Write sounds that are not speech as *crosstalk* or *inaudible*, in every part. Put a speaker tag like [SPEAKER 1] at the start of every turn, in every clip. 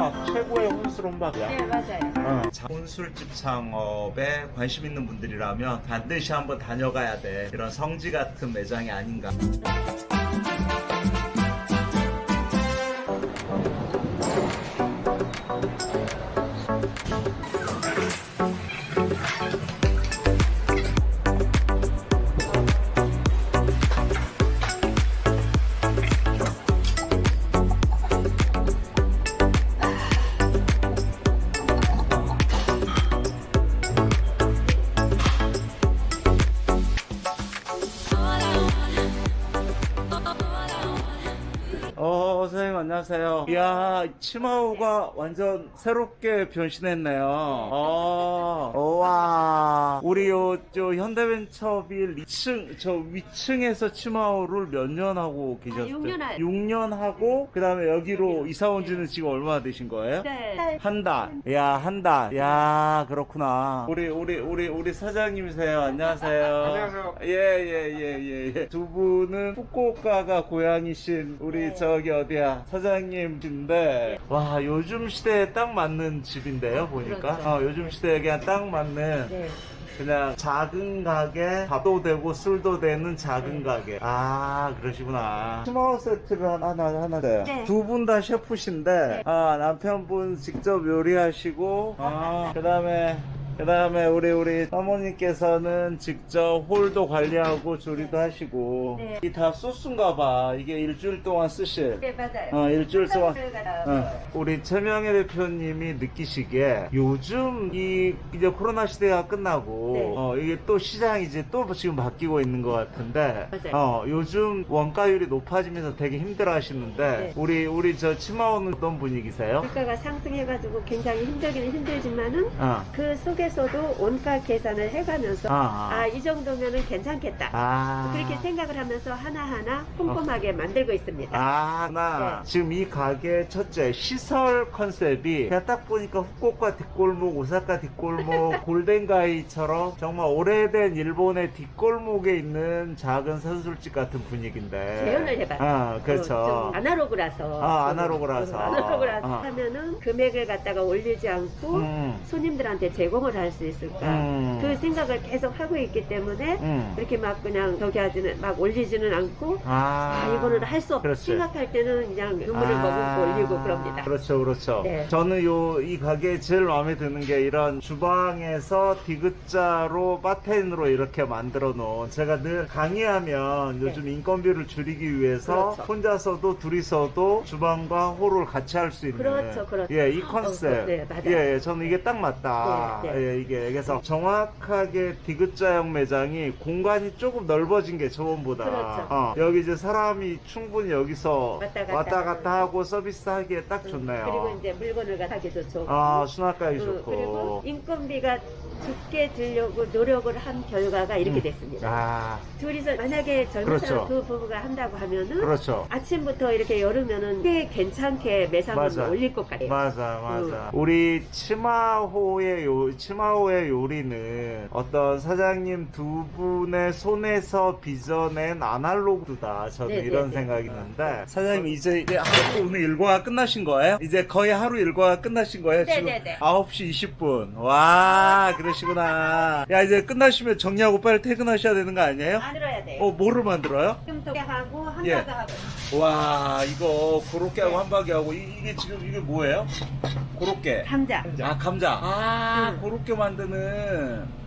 [SPEAKER 1] 혼밥 최고의 혼술 혼밥이야.
[SPEAKER 2] 네, 맞아요.
[SPEAKER 1] 어. 자, 혼술집 창업에 관심 있는 분들이라면 반드시 한번 다녀가야 돼. 이런 성지 같은 매장이 아닌가. 이야, 치마우가 완전 새롭게 변신했네요. 어, 와. 우리 요, 저 현대벤처빌 2층, 저 위층에서 치마우를 몇 년 하고 계셨어요?
[SPEAKER 2] 육년 하-
[SPEAKER 1] 6년 하고, 그 다음에 여기로 이사 온 지는 지금 얼마나 되신 거예요?
[SPEAKER 2] 네.
[SPEAKER 1] 한 달. 야, 한 달. 야, 그렇구나. 우리, 우리, 우리, 우리 사장님이세요. 안녕하세요. *laughs*
[SPEAKER 3] 안녕하세요.
[SPEAKER 1] 예, 예, 예, 예, 예. 두 분은 후쿠오카가 고향이신 우리
[SPEAKER 2] 네.
[SPEAKER 1] 저기 어디야. 사장님 인데, 와, 요즘 시대에 딱 맞는 집인데요, 보니까.
[SPEAKER 2] 그렇죠.
[SPEAKER 1] 어, 요즘 시대에 그냥 딱 맞는.
[SPEAKER 2] 네.
[SPEAKER 1] 그냥 작은 가게, 밥도 되고 술도 되는 작은
[SPEAKER 2] 네.
[SPEAKER 1] 가게. 아, 그러시구나. 스마우 세트를 하나, 하나, 하나 돼요.
[SPEAKER 2] 네.
[SPEAKER 1] 두분 다 셰프신데, 아, 남편분 직접 요리하시고, 아, 그 다음에, 그 다음에 우리, 우리 사모님께서는 직접 홀도 관리하고 조리도 하시고,
[SPEAKER 2] 네.
[SPEAKER 1] 이다 소스인가 봐. 이게 일주일 동안 쓰실.
[SPEAKER 2] 네, 맞아요.
[SPEAKER 1] 어, 일주일 동안.
[SPEAKER 2] 가
[SPEAKER 1] 어, 우리 최명애 대표님이 느끼시기에 요즘 이 이제 코로나 시대가 끝나고
[SPEAKER 2] 네.
[SPEAKER 1] 어, 이게 또 시장이 이제 또 지금 바뀌고 있는 것 같은데
[SPEAKER 2] 맞아요.
[SPEAKER 1] 어, 요즘 원가율이 높아지면서 되게 힘들어 하시는데
[SPEAKER 2] 네.
[SPEAKER 1] 우리 우리 저 치마 오는 어떤 분위기세요?
[SPEAKER 2] 물가가 상승해가지고 굉장히 힘들기는 힘들지만은
[SPEAKER 1] 어.
[SPEAKER 2] 그 속에 서도 원가 계산을 해가면서
[SPEAKER 1] 아,
[SPEAKER 2] 아, 이 정도면은 괜찮겠다.
[SPEAKER 1] 아.
[SPEAKER 2] 그렇게 생각을 하면서 하나하나 꼼꼼하게 만들고 있습니다.
[SPEAKER 1] 아, 나
[SPEAKER 2] 네.
[SPEAKER 1] 지금 이 가게 첫째 시설 컨셉이 그냥 딱 보니까 후쿠오카 뒷골목, 오사카 뒷골목, *laughs* 골덴가이처럼 정말 오래된 일본의 뒷골목에 있는 작은 선술집 같은 분위기인데.
[SPEAKER 2] 재현을 해봤어요.
[SPEAKER 1] 아,
[SPEAKER 2] 어,
[SPEAKER 1] 그렇죠.
[SPEAKER 2] 좀 아날로그라서.
[SPEAKER 1] 아,
[SPEAKER 2] 좀,
[SPEAKER 1] 아날로그라서.
[SPEAKER 2] 어, 아날로그라서
[SPEAKER 1] 어.
[SPEAKER 2] 하면은 금액을 갖다가 올리지 않고
[SPEAKER 1] 음,
[SPEAKER 2] 손님들한테 제공을 할수 있을까.
[SPEAKER 1] 음.
[SPEAKER 2] 그 생각을 계속 하고 있기 때문에
[SPEAKER 1] 음.
[SPEAKER 2] 그렇게 막 그냥 저기 하지는 막 올리지는 않고
[SPEAKER 1] 아,
[SPEAKER 2] 아, 이거는 할 수 없. 생각할 때는 그냥 눈물을
[SPEAKER 1] 아,
[SPEAKER 2] 머금고 올리고 그럽니다.
[SPEAKER 1] 그렇죠, 그렇죠.
[SPEAKER 2] 네.
[SPEAKER 1] 저는 요, 이 가게에 제일 마음에 드는 게 이런 주방에서 디귿자로 바텐으로 이렇게 만들어 놓은 제가 늘 강의하면
[SPEAKER 2] 네.
[SPEAKER 1] 요즘 인건비를 줄이기 위해서
[SPEAKER 2] 그렇죠.
[SPEAKER 1] 혼자서도 둘이서도 주방과 홀을 같이 할 수 있는.
[SPEAKER 2] 그렇죠, 그렇죠.
[SPEAKER 1] 예, 이 컨셉.
[SPEAKER 2] 어, 네, 맞아요.
[SPEAKER 1] 예, 예, 저는 이게 딱 맞다.
[SPEAKER 2] 네, 네.
[SPEAKER 1] 예, 이게. 그래서 정확하게 디귿자형 매장이 공간이 조금 넓어진 게 저번보다.
[SPEAKER 2] 그렇죠.
[SPEAKER 1] 어, 여기 이제 사람이 충분히 여기서
[SPEAKER 2] 왔다 갔다
[SPEAKER 1] 왔다 갔다
[SPEAKER 2] 하고.
[SPEAKER 1] 서비스하기에 딱 좋네요.
[SPEAKER 2] 그리고 이제 물건을 갖다기도 좋고.
[SPEAKER 1] 아, 수납가기
[SPEAKER 2] 그,
[SPEAKER 1] 좋고.
[SPEAKER 2] 그리고 인건비가 적게 들려고 노력을 한 결과가 이렇게
[SPEAKER 1] 음.
[SPEAKER 2] 됐습니다.
[SPEAKER 1] 아,
[SPEAKER 2] 둘이서 만약에 젊은
[SPEAKER 1] 그렇죠.
[SPEAKER 2] 사람 두 부부가 한다고 하면은
[SPEAKER 1] 그렇죠.
[SPEAKER 2] 아침부터 이렇게 열으면은 꽤 괜찮게 매상을
[SPEAKER 1] 맞아.
[SPEAKER 2] 올릴 것 같아요.
[SPEAKER 1] 맞아, 맞아. 우리 치마호의 요, 치마호의 요리는 어떤 사장님 두 분의 손에서 빚어낸 아날로그다. 저는
[SPEAKER 2] 네,
[SPEAKER 1] 이런
[SPEAKER 2] 네, 네.
[SPEAKER 1] 생각이 드는데. 사장님, 이제, 이제 하루 오늘 일과가 끝나신 거예요? 이제 거의 하루 일과가 끝나신 거예요?
[SPEAKER 2] 네,
[SPEAKER 1] 지금
[SPEAKER 2] 네, 네.
[SPEAKER 1] 9시 20분. 와, 그 러시구나. 야, 이제 끝나시면 정리하고 빨리 퇴근하셔야 되는 거 아니에요?
[SPEAKER 2] 만들어야 돼요.
[SPEAKER 1] 어, 뭐를 만들어요?
[SPEAKER 2] 지금부터 하고
[SPEAKER 1] 예.
[SPEAKER 2] 한가가 하고.
[SPEAKER 1] 와 이거 고로케 하고
[SPEAKER 2] 네.
[SPEAKER 1] 한바기 하고 이, 게 지금 이게 뭐예요? 고로케
[SPEAKER 2] 감자.
[SPEAKER 1] 아 감자 아
[SPEAKER 2] 음.
[SPEAKER 1] 고로케 만드는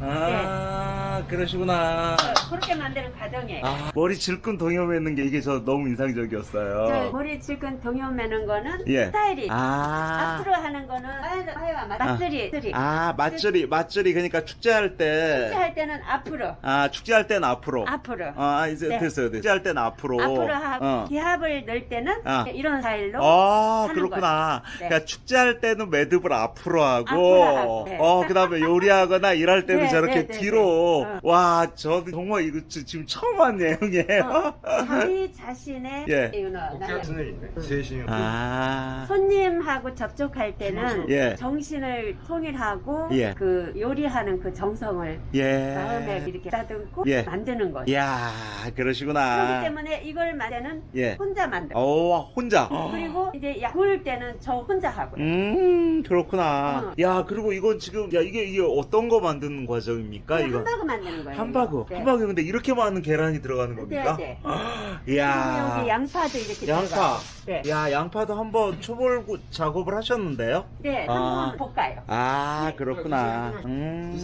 [SPEAKER 1] 아 그러시구나
[SPEAKER 2] 어, 그렇게 만드는 과정이에요.
[SPEAKER 1] 아 머리 질끈 동여매는 게 이게 저 너무
[SPEAKER 2] 저
[SPEAKER 1] 인상적이었어요
[SPEAKER 2] 머리 질끈 동요 매는 거는
[SPEAKER 1] 예.
[SPEAKER 2] 스타일이
[SPEAKER 1] 아
[SPEAKER 2] 앞으로 하는 거는 하여와 맛들이
[SPEAKER 1] 아, 맛절이, 맛절이, 그러니까 축제할 때.
[SPEAKER 2] 할 때는 앞으로
[SPEAKER 1] 아, 축제할 때는 앞으로.
[SPEAKER 2] 앞으로
[SPEAKER 1] 아, 이제
[SPEAKER 2] 네.
[SPEAKER 1] 됐어요, 됐어요. 축제할 때는 앞으로.
[SPEAKER 2] 앞으로 하고
[SPEAKER 1] 어.
[SPEAKER 2] 기합을 넣을 때는
[SPEAKER 1] 아.
[SPEAKER 2] 이런 스타일로
[SPEAKER 1] 아, 그렇구나.
[SPEAKER 2] 네.
[SPEAKER 1] 그러니까 축제할 때는 매듭을 앞으로 하고,
[SPEAKER 2] 앞으로 하고, 네.
[SPEAKER 1] 어, 그 다음에 요리하거나 일할 때는
[SPEAKER 2] 네,
[SPEAKER 1] 이렇게
[SPEAKER 2] 네, 네, 네,
[SPEAKER 1] 뒤로.
[SPEAKER 2] 네,
[SPEAKER 1] 와 저도 정말 이거 지금 처음 한 내용이에요.
[SPEAKER 2] 어, 자기 자신의
[SPEAKER 1] 예.
[SPEAKER 3] 네,
[SPEAKER 1] 아.
[SPEAKER 2] 손님하고 접촉할 때는
[SPEAKER 1] 예.
[SPEAKER 2] 정신을 통일하고
[SPEAKER 1] 예.
[SPEAKER 2] 그 요리하는 그 정성을
[SPEAKER 1] 예.
[SPEAKER 2] 마음에 이렇게 다듬고
[SPEAKER 1] 예.
[SPEAKER 2] 만드는 거예요.
[SPEAKER 1] 이야 그러시구나.
[SPEAKER 2] 그렇기 때문에 이걸 만드는
[SPEAKER 1] 예.
[SPEAKER 2] 혼자 만들고 오,
[SPEAKER 1] 어, 혼자. 어.
[SPEAKER 2] 그리고 이제 약 구울 때는 저 혼자 하고요.
[SPEAKER 1] 음 그렇구나.
[SPEAKER 2] 어.
[SPEAKER 1] 야 그리고 이건 지금 야 이게 이게 어떤 거 만드는 거야? 과정입니까? 이거
[SPEAKER 2] 함박을 만드는 거예요.
[SPEAKER 1] 함박어.
[SPEAKER 2] 네.
[SPEAKER 1] 함박어 근데 이렇게 많은 계란이 들어가는 네, 겁니까?
[SPEAKER 2] 네, 아,
[SPEAKER 1] 이야.
[SPEAKER 2] 여기 양파도 이렇게
[SPEAKER 1] 양파.
[SPEAKER 2] 네.
[SPEAKER 1] 야, 양파도 한번 초벌 작업을 하셨는데요?
[SPEAKER 2] 네,
[SPEAKER 1] 아.
[SPEAKER 2] 한번 볶아요.
[SPEAKER 1] 아, 그렇구나. 음.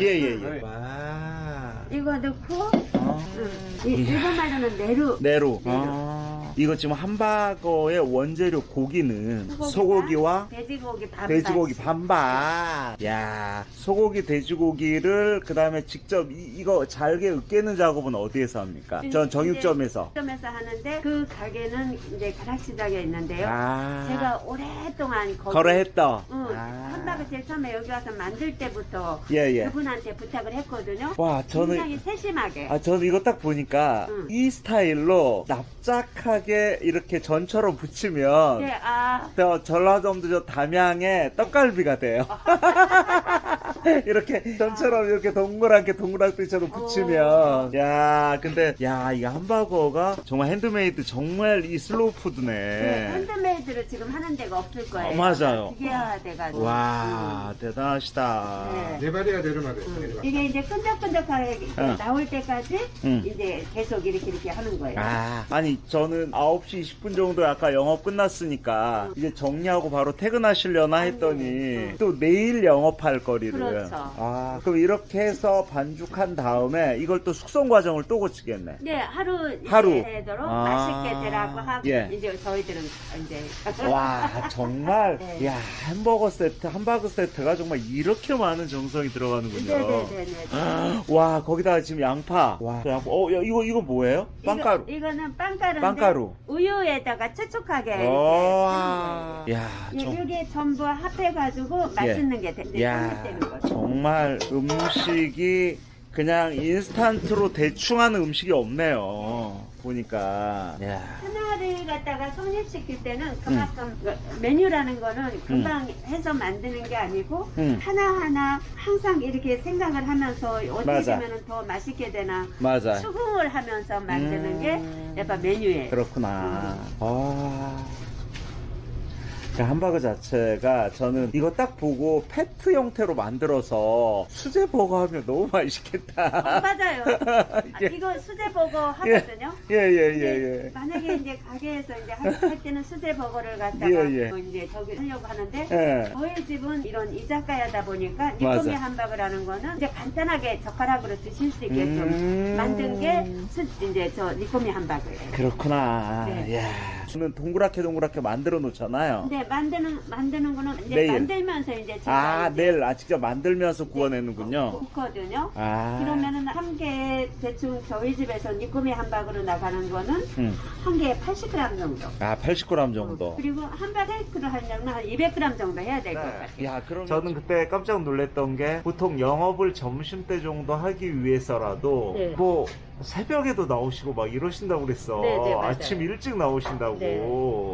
[SPEAKER 1] 예, 예, 예.
[SPEAKER 3] 네.
[SPEAKER 1] 와.
[SPEAKER 2] 이거 넣고
[SPEAKER 1] 아.
[SPEAKER 2] 음. 일본 말로는 내루.
[SPEAKER 1] 내루.
[SPEAKER 2] 내루.
[SPEAKER 1] 아. 이거 지금 함바거의 원재료 고기는
[SPEAKER 2] 소고기와 돼지고기 반반
[SPEAKER 1] 돼지고기 반반. 야, 소고기 돼지고기를 그 다음에 직접 이, 이거 잘게 으깨는 작업은 어디에서 합니까? 전 정육점에서.
[SPEAKER 2] 점에서 하는데 그 가게는 이제 가락시장에 있는데요.
[SPEAKER 1] 아.
[SPEAKER 2] 제가 오랫동안 거기
[SPEAKER 1] 거래했다.
[SPEAKER 2] 응,
[SPEAKER 1] 아.
[SPEAKER 2] 제일 처음에 여기 와서 만들 때부터
[SPEAKER 1] 예, 예.
[SPEAKER 2] 그분한테 부탁을 했거든요.
[SPEAKER 1] 와,
[SPEAKER 2] 굉장히
[SPEAKER 1] 저는
[SPEAKER 2] 세심하게.
[SPEAKER 1] 아, 저는 이거 딱 보니까
[SPEAKER 2] 응.
[SPEAKER 1] 이 스타일로 납작하게 이렇게 전처럼 붙이면
[SPEAKER 2] 네, 아,
[SPEAKER 1] 저 전라도도 저 담양의 떡갈비가 돼요. *laughs* *laughs* 이렇게 점처럼 이렇게 동그랗게 동그랗게처럼 붙이면.
[SPEAKER 2] 어.
[SPEAKER 1] 야 근데 야 이 햄버거가 정말 핸드메이드 정말 이 슬로우 푸드네.
[SPEAKER 2] 네, handmade를 지금 하는 데가 없을 거예요.
[SPEAKER 1] 어, 맞아요.
[SPEAKER 2] 기계화 돼가지고.
[SPEAKER 1] 와 음. 대단하시다.
[SPEAKER 3] 네발이야 내려놔
[SPEAKER 2] 음. 이게 이제 끈적끈적하게
[SPEAKER 1] 어.
[SPEAKER 2] 나올 때까지
[SPEAKER 1] 음.
[SPEAKER 2] 이제 계속 이렇게 이렇게 하는 거예요.
[SPEAKER 1] 아, 아니 저는 9시 20분 정도 아까 영업 끝났으니까 이제 정리하고 바로 퇴근하시려나 했더니 또 내일 영업할 거리를.
[SPEAKER 2] 그렇죠.
[SPEAKER 1] 아, 그럼 이렇게 해서 반죽한 다음에 이걸 또 숙성 과정을 또 거치겠네.
[SPEAKER 2] 네, 하루
[SPEAKER 1] 하루.
[SPEAKER 2] 되도록
[SPEAKER 1] 아.
[SPEAKER 2] 맛있게 되라고 하고
[SPEAKER 1] 예.
[SPEAKER 2] 이제 저희들은 이제
[SPEAKER 1] 와, 정말, *laughs*
[SPEAKER 2] 네.
[SPEAKER 1] 야, 햄버거 세트, 함바그 세트가 정말 이렇게 많은 정성이 들어가는군요.
[SPEAKER 2] 네네네네. *gasps*
[SPEAKER 1] 와, 거기다가 지금 양파. 와, 양파. 어, 야, 이거, 이거 뭐예요? 빵가루.
[SPEAKER 2] 이거, 는 빵가루인데
[SPEAKER 1] 빵가루.
[SPEAKER 2] 우유에다가 촉촉하게 거예요.
[SPEAKER 1] 야,
[SPEAKER 2] 이-
[SPEAKER 1] 정-
[SPEAKER 2] 이게 전부 합해가지고 맛있는 게 되, 되,
[SPEAKER 1] 야,
[SPEAKER 2] 되는 거죠.
[SPEAKER 1] 정말 음식이 그냥 인스턴트로 대충 하는 음식이 없네요. 보니까. 야.
[SPEAKER 2] 하나를 갖다가 성립시킬 때는 그만큼 그 메뉴라는 거는 금방 해서 만드는 게 아니고
[SPEAKER 1] 음.
[SPEAKER 2] 하나하나 항상 이렇게 생각을 하면서 어떻게. 되면 더 맛있게 되나
[SPEAKER 1] 맞아.
[SPEAKER 2] 수긍을 하면서 만드는
[SPEAKER 1] 음.
[SPEAKER 2] 게 약간 메뉴예요.
[SPEAKER 1] 그렇구나. 아. 그 함바그 자체가 저는 이거 딱 보고 페트 형태로 만들어서 수제 버거 하면 너무
[SPEAKER 2] 어,
[SPEAKER 1] 맛있겠다.
[SPEAKER 2] 맞아요. *laughs* 아,
[SPEAKER 1] 이게-
[SPEAKER 2] 이거 수제 버거 하거든요.
[SPEAKER 1] 예, 예,
[SPEAKER 2] 근데
[SPEAKER 1] 예, 예.
[SPEAKER 2] 만약에 이제 가게에서 이제 할, 할 때는 수제 버거를 갖다가
[SPEAKER 1] 예, 예.
[SPEAKER 2] 뭐 이제 저기 하려고 하는데
[SPEAKER 1] 예.
[SPEAKER 2] 저희 집은 이런 이자카야다 보니까. 니코미 함바그라는 거는 이제 간단하게 젓가락으로 드실 수 있게끔
[SPEAKER 1] 음.
[SPEAKER 2] 만든 게 수, 이제 저 니코미 함바그예요.
[SPEAKER 1] 그렇구나.
[SPEAKER 2] 네.
[SPEAKER 1] 야. 저는 동그랗게 동그랗게 만들어 놓잖아요.
[SPEAKER 2] 근데 만드는 만드는 거는 이제
[SPEAKER 1] 내일.
[SPEAKER 2] 만들면서 이제 제가
[SPEAKER 1] 아,
[SPEAKER 2] 이제
[SPEAKER 1] 내일 아 직접 만들면서 구워내는군요.
[SPEAKER 2] 굽거든요.
[SPEAKER 1] 아.
[SPEAKER 2] 그러면은 한 개 대충 저희 집에서 니코미 함바그로 나가는 거는
[SPEAKER 1] 음.
[SPEAKER 2] 한 개에 80g 정도.
[SPEAKER 1] 아, 80g 정도.
[SPEAKER 2] 그리고 함바그를 하려면 한 200g 정도 해야 될것 같아요.
[SPEAKER 1] 야, 그럼 저는 그때 깜짝 놀랐던 게 보통 영업을 점심 때 정도 하기 위해서라도
[SPEAKER 2] 네.
[SPEAKER 1] 뭐 새벽에도 나오시고 막 이러신다고 그랬어.
[SPEAKER 2] 네, 네.
[SPEAKER 1] 아침 일찍 나오신다고.
[SPEAKER 2] 네.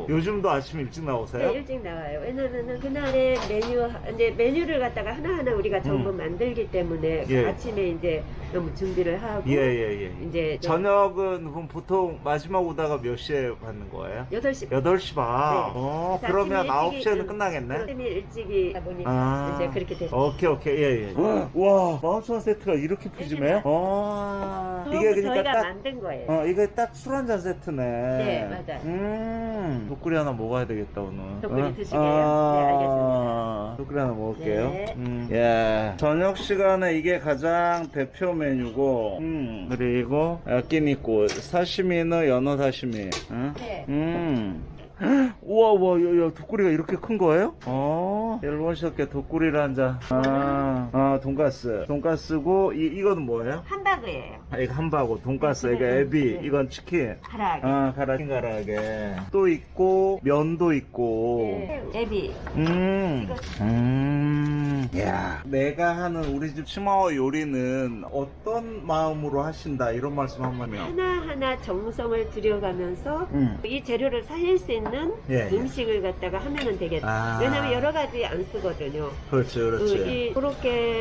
[SPEAKER 1] 요즘도 아침 일찍 나오세요?
[SPEAKER 2] 네, 일찍 나와요. 왜냐면은 그날의 메뉴, 이제 메뉴를 갖다가 하나하나 우리가 전부
[SPEAKER 1] 음.
[SPEAKER 2] 만들기 때문에
[SPEAKER 1] 예.
[SPEAKER 2] 아침에 이제 너무 준비를 하고
[SPEAKER 1] 예, 예, 예.
[SPEAKER 2] 이제 저
[SPEAKER 1] 저녁은 그럼 보통 마지막 오다가 몇 시에 받는 거예요?
[SPEAKER 2] 8시
[SPEAKER 1] 8시 반.
[SPEAKER 2] 네.
[SPEAKER 1] 어, 그러면
[SPEAKER 2] 아침에 일찍이-
[SPEAKER 1] 9시에는
[SPEAKER 2] 응,
[SPEAKER 1] 끝나겠네?
[SPEAKER 2] 아침에 일찍이 보니까
[SPEAKER 1] 아.
[SPEAKER 2] 이제 그렇게 됐어요.
[SPEAKER 1] 오케이, 오케이. 예, 예. 와, 마운트원 세트가 이렇게 푸짐해요? 어. 이게 그러니까
[SPEAKER 2] 저희가
[SPEAKER 1] 딱
[SPEAKER 2] 만든 거예요.
[SPEAKER 1] 어, 이게 딱 술 한 잔 세트네.
[SPEAKER 2] 네, 맞아요.
[SPEAKER 1] 음, 독구리 하나 먹어야 되겠다, 오늘.
[SPEAKER 2] 독구리
[SPEAKER 1] 어?
[SPEAKER 2] 드시게요?
[SPEAKER 1] 아,
[SPEAKER 2] 네, 알겠습니다.
[SPEAKER 1] 독구리 하나 먹을게요.
[SPEAKER 2] 네.
[SPEAKER 1] 음. 예. 저녁 시간에 이게 가장 대표 메뉴고, 음, 그리고 야끼니꼬, 사시미는 연어 사시미. 응?
[SPEAKER 2] 네.
[SPEAKER 1] 음. *gasps* 우와, 우와, 야, 야, 독구리가 이렇게 큰 거예요? 어, 일본식의 독구리를 한 잔. 아, 아, 아 돈가스 돈가스고 이, 이거는 뭐예요?
[SPEAKER 2] 함바그예요.
[SPEAKER 1] 아, 이거 함바고 돈가스
[SPEAKER 2] 네,
[SPEAKER 1] 이거
[SPEAKER 2] 네,
[SPEAKER 1] 에비
[SPEAKER 2] 네.
[SPEAKER 1] 이건 치킨
[SPEAKER 2] 가라아게.
[SPEAKER 1] 아 가라게 가라게 또 있고 면도 있고
[SPEAKER 2] 네, 에비.
[SPEAKER 1] 음, 음, 야, 내가 하는 우리 집 치마오 요리는 어떤 마음으로 하신다 이런 말씀 한번 해요.
[SPEAKER 2] 하나하나 정성을 들여가면서
[SPEAKER 1] 음.
[SPEAKER 2] 이 재료를 살릴 수 있는
[SPEAKER 1] 예, 예.
[SPEAKER 2] 음식을 갖다가 하면은 되겠다.
[SPEAKER 1] 아.
[SPEAKER 2] 왜냐면 여러 가지 안 쓰거든요.
[SPEAKER 1] 그렇죠,
[SPEAKER 2] 그
[SPEAKER 1] 그렇죠.
[SPEAKER 2] 이코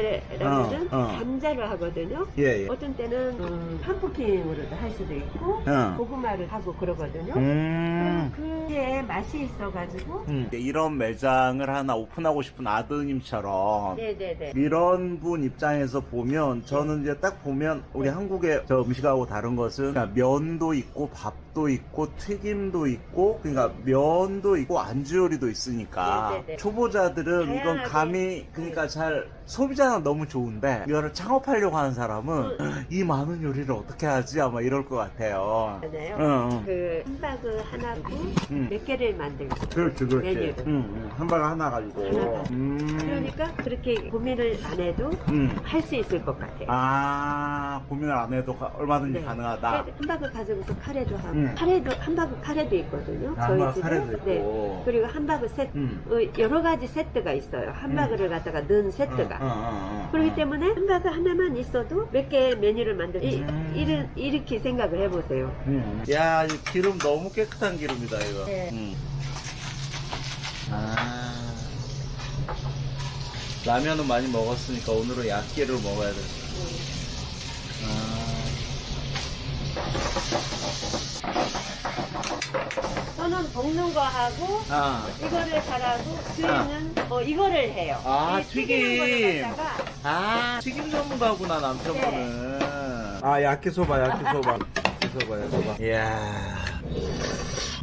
[SPEAKER 2] 로케라면은
[SPEAKER 1] 어, 어.
[SPEAKER 2] 감자를 하거든요.
[SPEAKER 1] 예, 예.
[SPEAKER 2] 어떤 때는 음, 팜프킨으로도 할 수도 있고
[SPEAKER 1] 어.
[SPEAKER 2] 고구마를 하고 그러거든요.
[SPEAKER 1] 음.
[SPEAKER 2] 그게 맛이 있어가지고
[SPEAKER 1] 음. 이런 매장을 하나 오픈하고 싶은 아드님처럼
[SPEAKER 2] 네네네.
[SPEAKER 1] 이런 분 입장에서 보면 저는 이제 딱 보면 우리 한국의 저 음식하고 다른 것은 그러니까 면도 있고 밥 도 있고 튀김도 있고 그러니까 면도 있고 안주 요리도 있으니까
[SPEAKER 2] 네네네.
[SPEAKER 1] 초보자들은 이건. 감이 그러니까 잘 소비자는 너무 좋은데 이거를 창업하려고 하는 사람은 *gasps* 이 많은 요리를 어떻게 하지 아마 이럴 것 같아요.
[SPEAKER 2] 맞아요.
[SPEAKER 1] 응, 응.
[SPEAKER 2] 그 함바그 하나고
[SPEAKER 1] 음.
[SPEAKER 2] 몇 개를 만들고
[SPEAKER 1] 그렇지, 그렇지.
[SPEAKER 2] 메뉴를.
[SPEAKER 1] 응, 응. 한 바가 하나 가지고.
[SPEAKER 2] 하나.
[SPEAKER 1] 음.
[SPEAKER 2] 그러니까 그렇게 고민을 안 해도
[SPEAKER 1] 음.
[SPEAKER 2] 할수 있을 것 같아요.
[SPEAKER 1] 아, 고민을 안 해도 가- 얼마든지
[SPEAKER 2] 네.
[SPEAKER 1] 가능하다.
[SPEAKER 2] 함바그 가지고서 카레도 하고
[SPEAKER 1] 음.
[SPEAKER 2] 카레도 함바그 카레도 있거든요.
[SPEAKER 1] 아,
[SPEAKER 2] 저희 집에.
[SPEAKER 1] 카레도 있고.
[SPEAKER 2] 네. 그리고 함바그 세트
[SPEAKER 1] 음.
[SPEAKER 2] 어, 여러 가지 세트가 있어요. 함바그를 갖다가 넣은 세트가.
[SPEAKER 1] 어, 어, 어, 어.
[SPEAKER 2] 그렇기 때문에 함바그 하나만 있어도 몇 개의 메뉴를 만들 이,
[SPEAKER 1] 음.
[SPEAKER 2] 이를, 이렇게 생각을 해보세요.
[SPEAKER 1] 음. 야, 이 기름 너무 깨끗한 기름이다, 이거.
[SPEAKER 2] 네.
[SPEAKER 1] 음. 아. 라면은 많이 먹었으니까 오늘은 약기를 먹어야 돼.
[SPEAKER 2] 저는 볶는 거 하고
[SPEAKER 1] 아.
[SPEAKER 2] 이거를 잘하고 주인은 어, 이거를 해요.
[SPEAKER 1] 아,
[SPEAKER 2] 이 튀기는
[SPEAKER 1] 튀김.
[SPEAKER 2] 거를 갖다가
[SPEAKER 1] 아, 튀김 전문가구나, 남편분은. 아, 야끼소바, 야끼소바. 야끼소바, 야끼소바. 이야.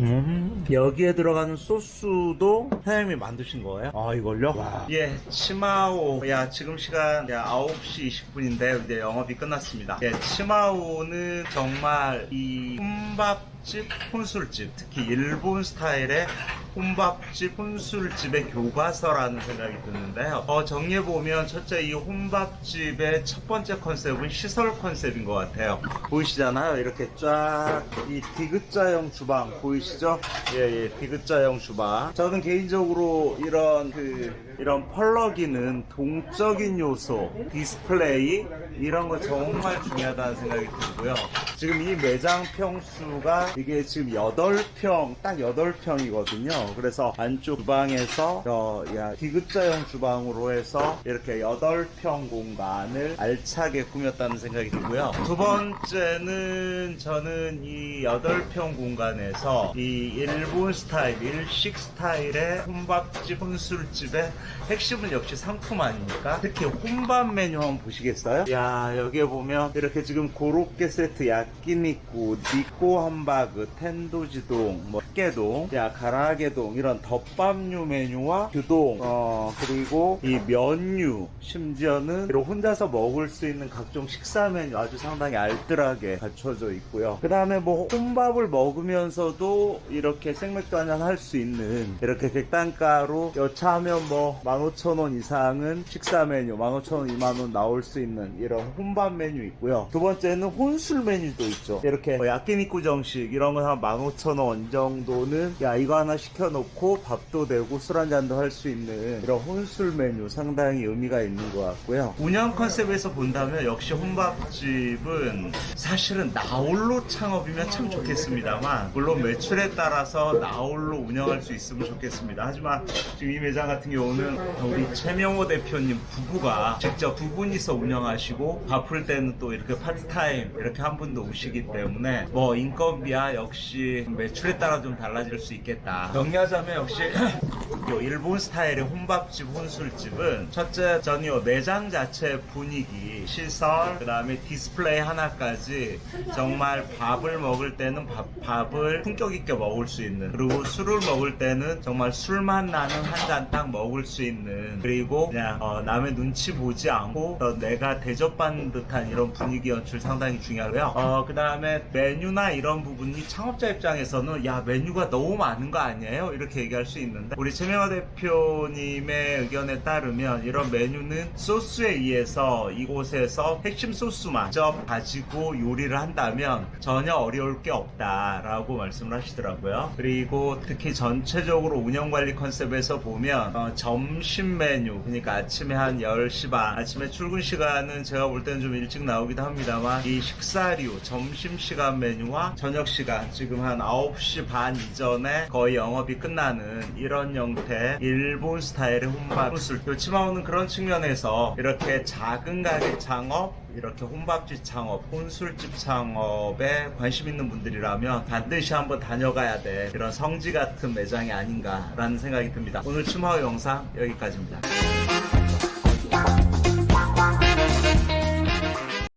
[SPEAKER 1] 음, 여기에 들어가는 소스도 사장님이 만드신 거예요? 아, 이걸요? 예, 치마오. 야, 지금 시간 야, 9시 20분인데, 이제 영업이 끝났습니다. 예, 치마오는 정말 이 혼밥집, 혼술집, 특히 일본 스타일의 혼밥집, 혼술집의 교과서라는 생각이 드는데요. 어, 정리해보면 첫째 이 혼밥집의 첫 번째 컨셉은 시설 컨셉인 것 같아요. 보이시잖아요. 이렇게 쫙 이 디귿자형 주방 보이시죠? 예, 예, 디귿자형 주방. 저는 개인적으로 이런 그, 이런 펄럭이는 동적인 요소, 디스플레이, 이런 거 정말 중요하다는 생각이 들고요. 지금 이 매장 평수가 이게 지금 8평, 딱 8평이거든요. 그래서 안쪽 주방에서 저, 야, 디귿자형 주방으로 해서 이렇게 8평 공간을 알차게 꾸몄다는 생각이 들고요. 두 번째는 저는 이 8평 공간에서 이 일본 스타일, 일식 스타일의 혼밥집, 혼술집의 핵심은 역시 상품 아닙니까? 특히 혼밥 메뉴 한번 보시겠어요? 야, 여기에 보면 이렇게 지금 고로케 세트 야끼니쿠, 니꼬 함바그, 텐도지동, 뭐, 깨동, 야, 가라게 동, 이런 덮밥류 메뉴와 규동, 어, 그리고 이 면류, 심지어는 혼자서 먹을 수 있는 각종 식사 메뉴 아주 상당히 알뜰하게 갖춰져 있고요. 그 다음에 뭐, 혼밥을 먹으면서도 이렇게 생맥주 한잔 할 수 있는 이렇게 객단가로 여차하면 뭐 15,000원 이상은 식사 메뉴 15,000원 2만원 나올 수 있는 이런 혼밥 메뉴 있고요 두 번째는 혼술 메뉴도 있죠 이렇게 뭐 야끼니쿠 정식 이런 거한 15,000원 정도는 야 이거 하나 시켜 놓고 밥도 되고 술 한잔도 할 수 있는 이런 혼술 메뉴 상당히 의미가 있는 것 같고요 운영 컨셉에서 본다면 역시 혼밥집은 사실은 나홀로 창업이면 참 좋겠습니다만 물론 매출에 따라서 나홀로 운영할 수 있으면 좋겠습니다. 하지만 지금 이 매장 같은 경우는 우리 최명호 대표님 부부가 직접 두 분이서 운영하시고 바쁠 때는 또 이렇게 파트타임 이렇게 한 분도 오시기 때문에 뭐 인건비야 역시 매출에 따라 좀 달라질 수 있겠다. 정리하자면 역시 *laughs* 요 일본 스타일의 혼밥집 혼술집은 첫째 전이 요 매장 자체 분위기 시설 그 다음에 디스플레이 하나까지 정말 밥을 먹을 때는 밥, 밥을 품격 있게 먹을 수 있는 그리고 술을 먹을 때는 정말 술맛 나는 한 잔 딱 먹을 수 있는 그리고 그냥 어, 남의 눈치 보지 않고 어, 내가 대접 대접받는 듯한 이런 분위기 연출 상당히 중요하고요. 어, 그 다음에 메뉴나 이런 부분이 창업자 입장에서는 야, 메뉴가 너무 많은 거 아니에요? 이렇게 얘기할 수 있는데. 우리 최명화 대표님의 의견에 따르면 이런 메뉴는 소스에 의해서 이곳에서 핵심 소스만 직접 가지고 요리를 한다면 전혀 어려울 게 없다라고 말씀을 하시더라고요. 그리고 특히 전체적으로 운영 관리 컨셉에서 보면 어, 점심 메뉴. 그러니까 아침에 한 10시 반 아침에 출근 시간은 제가 볼 때는 좀 일찍 나오기도 합니다만 이 식사류 점심 시간 메뉴와 저녁 시간 지금 한 9시 반 이전에 거의 영업 이 끝나는 이런 형태 일본 스타일의 혼밥 술 요치마오는 그런 측면에서 이렇게 작은 가게 창업 이렇게 혼밥집 창업, 혼술집 창업에 관심 있는 분들이라면 반드시 한번 다녀가야 돼. 이런 성지 같은 매장이 아닌가라는 생각이 듭니다. 오늘 추마호 영상 여기까지입니다.